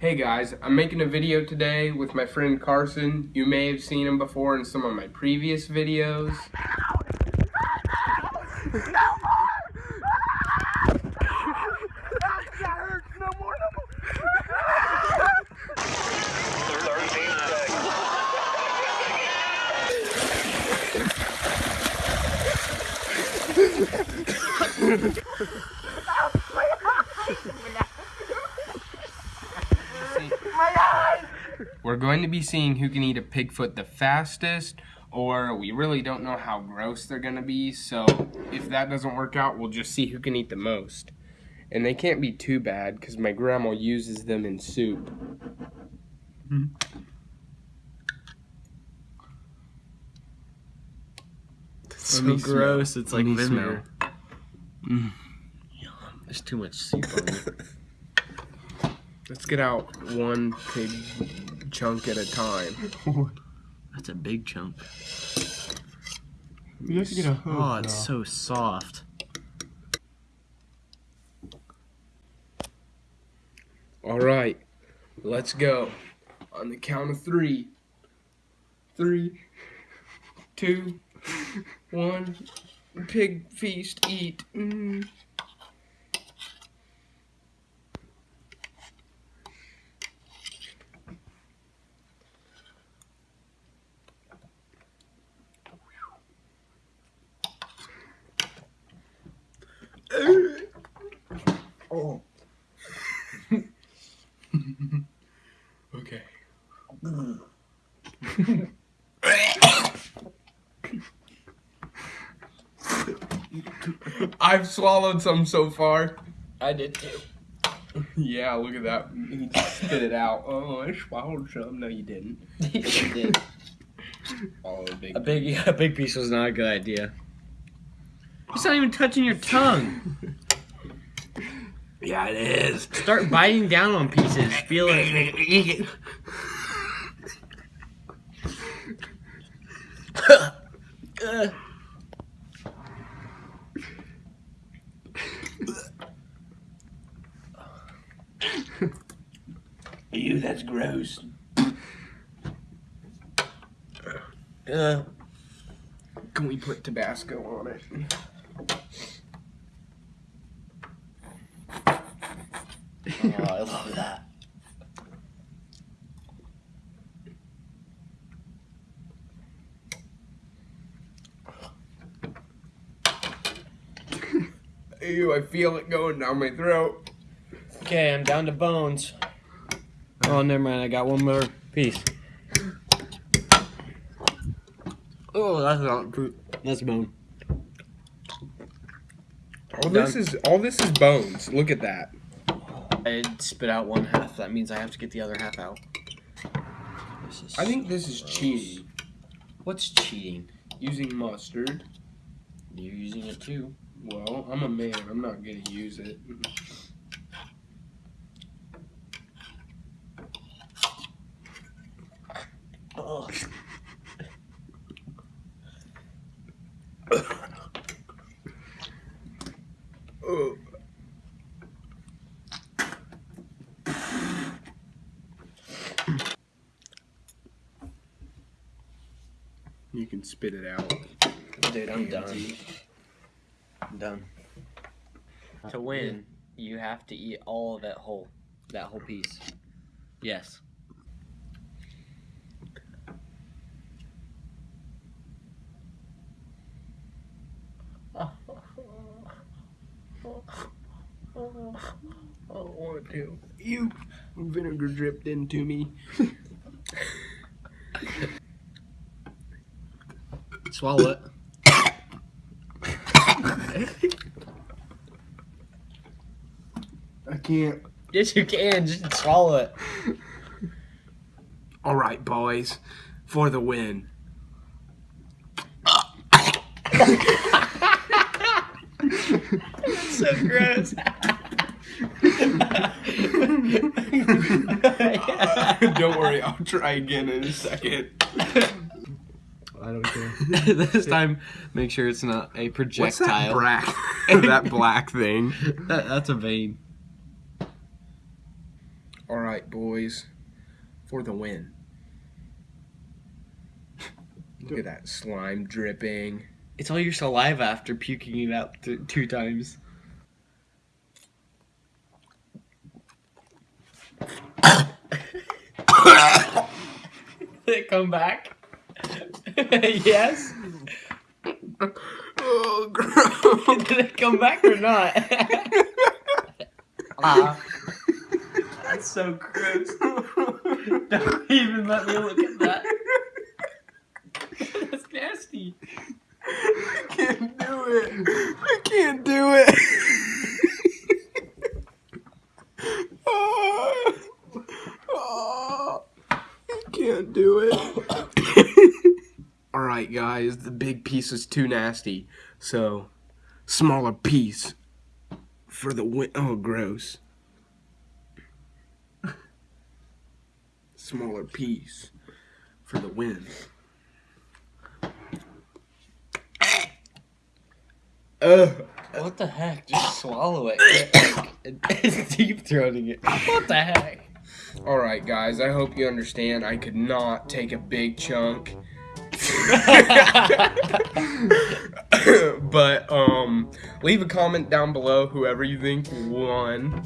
Hey guys, I'm making a video today with my friend Carson. You may have seen him before in some of my previous videos. We're going to be seeing who can eat a pigfoot the fastest, or we really don't know how gross they're going to be, so if that doesn't work out, we'll just see who can eat the most. And they can't be too bad, because my grandma uses them in soup. so me gross. smell. It's like Let vinegar. Mm. There's too much soup on it. Let's get out one pig chunk at a time. That's a big chunk. You have to get a hook. Oh, it's though. so soft. All right, let's go. On the count of three. Three, two, one. Pig feast, eat. Mm. Oh. okay. I've swallowed some so far. I did too. Yeah, look at that. He spit it out. Oh, I swallowed some. No, you didn't. I did. Oh, big. A big, a big piece was not a good idea. It's not even touching your tongue. Yeah, it is. Start biting down on pieces. Feel it. Ew, that's gross. uh, Can we put Tabasco on it? oh, I love that. Ew, I feel it going down my throat. Okay, I'm down to bones. Oh, never mind. I got one more piece. Oh, that's not true. That's bone. All this is all this is bones. Look at that. I spit out one half. That means I have to get the other half out. This is I think this is gross. cheating. What's cheating? Using mustard. You're using it too. Well, I'm a man. I'm not gonna use it. Oh. Oh. You can spit it out. Dude, I'm done. I'm done. To uh, win, you have to eat all of that whole, that whole piece. Yes. I don't want to. You vinegar dripped into me. Swallow it. I can't. Yes, you can. Just swallow it. All right, boys, for the win. That's so gross. Don't worry, I'll try again in a second. I don't care. this time, make sure it's not a projectile. What's that projectile. black? that black thing. That- that's a vein. All right, boys, for the win. Look at that slime dripping. It's all your saliva after puking it out th- two times. Did it come back? yes. Oh, gross. Did it come back or not? Ah. That's so gross. Don't even let me look at that. That's nasty. I can't do it. I can't do it. oh, oh, I can't do it. All right, guys, the big piece is too nasty. So, smaller piece for the win. Oh, gross. Smaller piece for the win. Ugh. What the heck? Just swallow it. it's deep throating it. What the heck? All right, guys. I hope you understand. I could not take a big chunk, but um, leave a comment down below whoever you think won,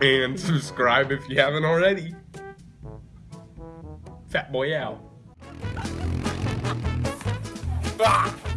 and subscribe if you haven't already. Fat boy out. Ah!